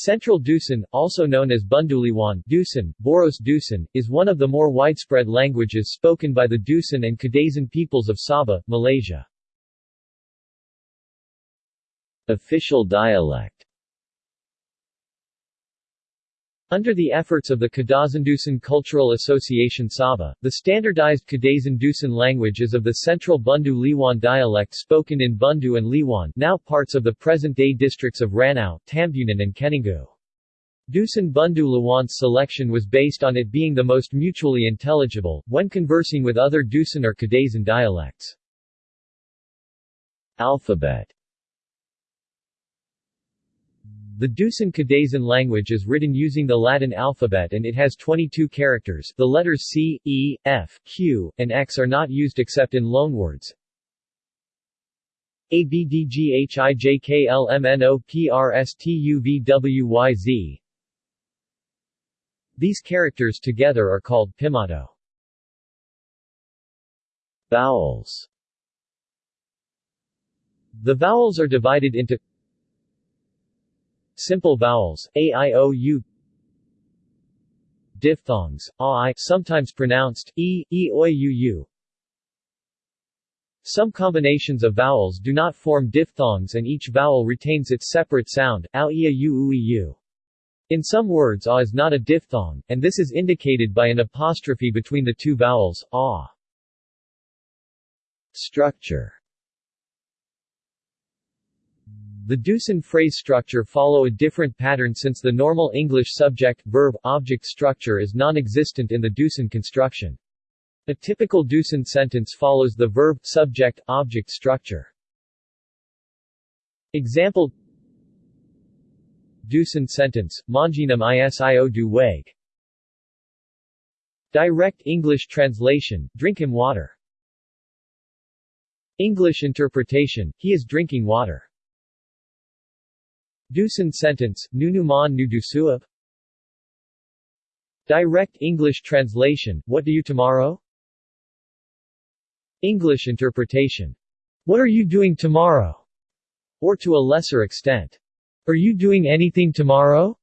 Central Dusun, also known as Bunduliwan Dusun, Boros Dusun, is one of the more widespread languages spoken by the Dusun and Kadazan peoples of Sabah, Malaysia. Official dialect Under the efforts of the Kadazandusun Cultural Association Sabah, the standardized Kadazandusun language is of the central Bundu Liwan dialect spoken in Bundu and Liwan now parts of the present-day districts of Ranau, Tambunan and Keningau. Dusun Bundu Liwan's selection was based on it being the most mutually intelligible, when conversing with other Dusun or Kadazan dialects. Alphabet the Dusun Kadazan language is written using the Latin alphabet and it has 22 characters the letters C, E, F, Q, and X are not used except in loanwords. A B D G H I J K L M N O P R S T U V W Y Z These characters together are called Pimato. Vowels The vowels are divided into Simple vowels, a, i, o, u Diphthongs, a, i, sometimes pronounced, e, e, oi, u, u Some combinations of vowels do not form diphthongs and each vowel retains its separate sound, ao, ia, u, ui, u. In some words a is not a diphthong, and this is indicated by an apostrophe between the two vowels, a. Structure the Dusun phrase structure follow a different pattern since the normal English subject-verb-object structure is non-existent in the Dusun construction. A typical Dusun sentence follows the verb-subject-object structure. Example Dusun sentence, Manginam isio du weg. Direct English translation, drink him water. English interpretation, he is drinking water. Dusun sentence, Nunuman Nudusuab Direct English translation, What do you tomorrow? English interpretation. What are you doing tomorrow? Or to a lesser extent. Are you doing anything tomorrow?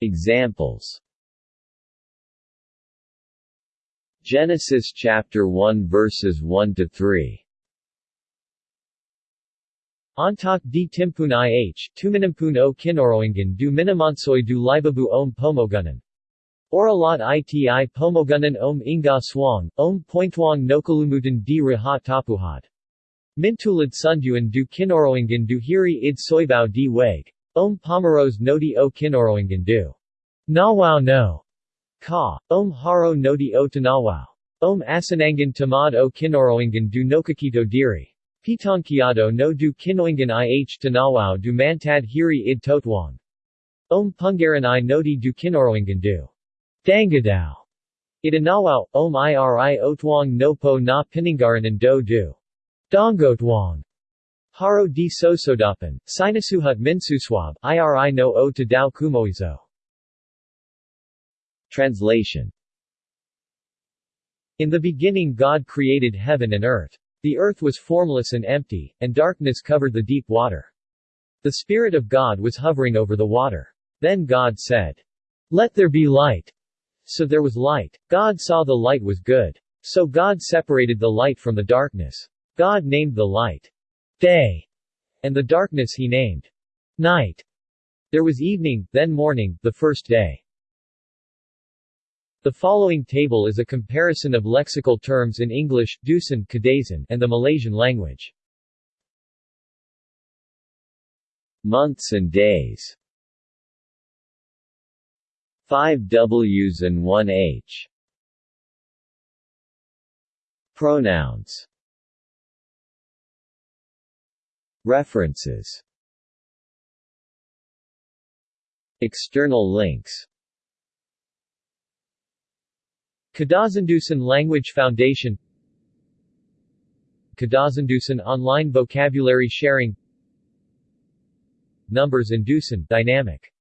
Examples Genesis chapter 1 verses 1 to 3 Antak di timpun ih, tuminimpun o kinoroingan du minamansoy du libabu om pomogunan. Oralat iti pomogunan om inga swang, om pointwang nokalumutan di rahat tapuhat. Mintulad sunduan du kinoroingan du hiri id soibao di weg. Om pomeros nodi o kinoroingan du. Nawao no. Ka. Om haro nodi o tanawao. Om asanangan tamad o kinoroingan du nokakito diri. Pitankiado no du kinoingan ih tanawao du mantad hiri id totwang. Om pungaran i noti du kinoroingan du. Dangadao. Idanawao, om iri otwang no po na piningaranan do du. Dongotwang. Haro di sosodapan, sinasuhut minsuswab, iri no o to dao kumoizo. Translation In the beginning God created heaven and earth. The earth was formless and empty, and darkness covered the deep water. The Spirit of God was hovering over the water. Then God said, Let there be light. So there was light. God saw the light was good. So God separated the light from the darkness. God named the light day, and the darkness he named night. There was evening, then morning, the first day. The following table is a comparison of lexical terms in English, Dusun, Kadazan, and the Malaysian language. Months and days. 5 Ws and 1 H. Pronouns. References. External links Kadazandusun Language Foundation. Kadazandusun Online Vocabulary Sharing. Numbers in Dusun, Dynamic